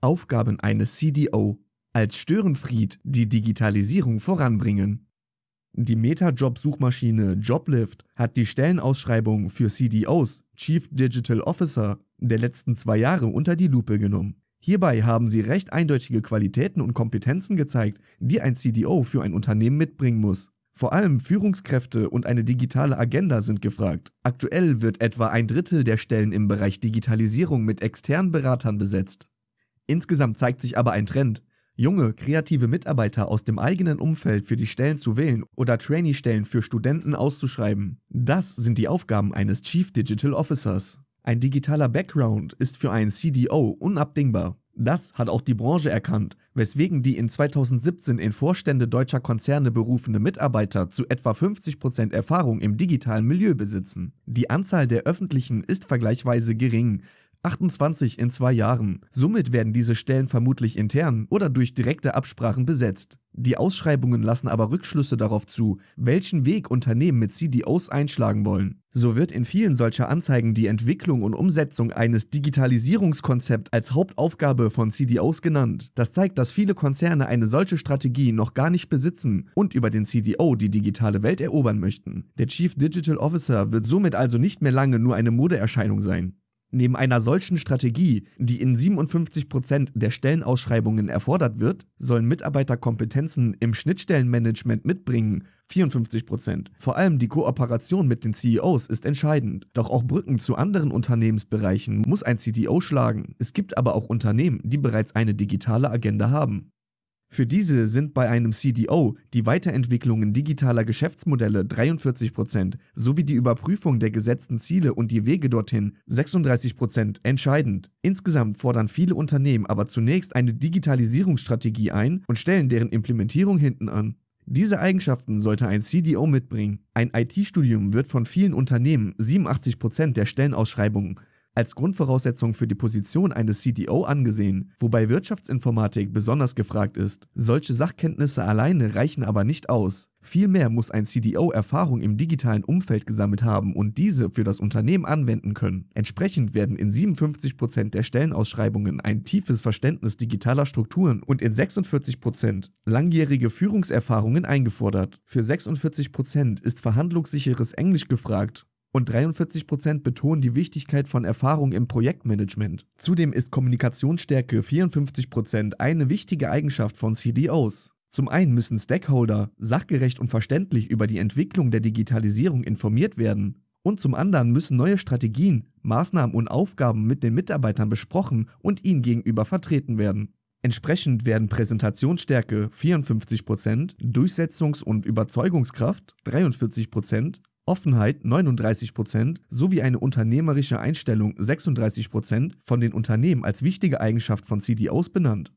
Aufgaben eines CDO. Als Störenfried die Digitalisierung voranbringen. Die Meta-Job-Suchmaschine Joblift hat die Stellenausschreibung für CDOs, Chief Digital Officer, der letzten zwei Jahre unter die Lupe genommen. Hierbei haben sie recht eindeutige Qualitäten und Kompetenzen gezeigt, die ein CDO für ein Unternehmen mitbringen muss. Vor allem Führungskräfte und eine digitale Agenda sind gefragt. Aktuell wird etwa ein Drittel der Stellen im Bereich Digitalisierung mit externen Beratern besetzt. Insgesamt zeigt sich aber ein Trend. Junge, kreative Mitarbeiter aus dem eigenen Umfeld für die Stellen zu wählen oder Trainee-Stellen für Studenten auszuschreiben. Das sind die Aufgaben eines Chief Digital Officers. Ein digitaler Background ist für einen CDO unabdingbar. Das hat auch die Branche erkannt, weswegen die in 2017 in Vorstände deutscher Konzerne berufene Mitarbeiter zu etwa 50% Erfahrung im digitalen Milieu besitzen. Die Anzahl der öffentlichen ist vergleichsweise gering, 28 in zwei Jahren. Somit werden diese Stellen vermutlich intern oder durch direkte Absprachen besetzt. Die Ausschreibungen lassen aber Rückschlüsse darauf zu, welchen Weg Unternehmen mit CDOs einschlagen wollen. So wird in vielen solcher Anzeigen die Entwicklung und Umsetzung eines Digitalisierungskonzepts als Hauptaufgabe von CDOs genannt. Das zeigt, dass viele Konzerne eine solche Strategie noch gar nicht besitzen und über den CDO die digitale Welt erobern möchten. Der Chief Digital Officer wird somit also nicht mehr lange nur eine Modeerscheinung sein. Neben einer solchen Strategie, die in 57% der Stellenausschreibungen erfordert wird, sollen Mitarbeiter Kompetenzen im Schnittstellenmanagement mitbringen, 54%. Vor allem die Kooperation mit den CEOs ist entscheidend. Doch auch Brücken zu anderen Unternehmensbereichen muss ein CDO schlagen. Es gibt aber auch Unternehmen, die bereits eine digitale Agenda haben. Für diese sind bei einem CDO die Weiterentwicklungen digitaler Geschäftsmodelle 43% sowie die Überprüfung der gesetzten Ziele und die Wege dorthin 36% entscheidend. Insgesamt fordern viele Unternehmen aber zunächst eine Digitalisierungsstrategie ein und stellen deren Implementierung hinten an. Diese Eigenschaften sollte ein CDO mitbringen. Ein IT-Studium wird von vielen Unternehmen 87% der Stellenausschreibungen als Grundvoraussetzung für die Position eines CDO angesehen, wobei Wirtschaftsinformatik besonders gefragt ist. Solche Sachkenntnisse alleine reichen aber nicht aus. Vielmehr muss ein CDO Erfahrung im digitalen Umfeld gesammelt haben und diese für das Unternehmen anwenden können. Entsprechend werden in 57% der Stellenausschreibungen ein tiefes Verständnis digitaler Strukturen und in 46% langjährige Führungserfahrungen eingefordert. Für 46% ist verhandlungssicheres Englisch gefragt und 43% betonen die Wichtigkeit von Erfahrung im Projektmanagement. Zudem ist Kommunikationsstärke 54% eine wichtige Eigenschaft von CDOs. Zum einen müssen Stakeholder sachgerecht und verständlich über die Entwicklung der Digitalisierung informiert werden und zum anderen müssen neue Strategien, Maßnahmen und Aufgaben mit den Mitarbeitern besprochen und ihnen gegenüber vertreten werden. Entsprechend werden Präsentationsstärke 54%, Durchsetzungs- und Überzeugungskraft 43%, Offenheit 39% sowie eine unternehmerische Einstellung 36% von den Unternehmen als wichtige Eigenschaft von CDOs benannt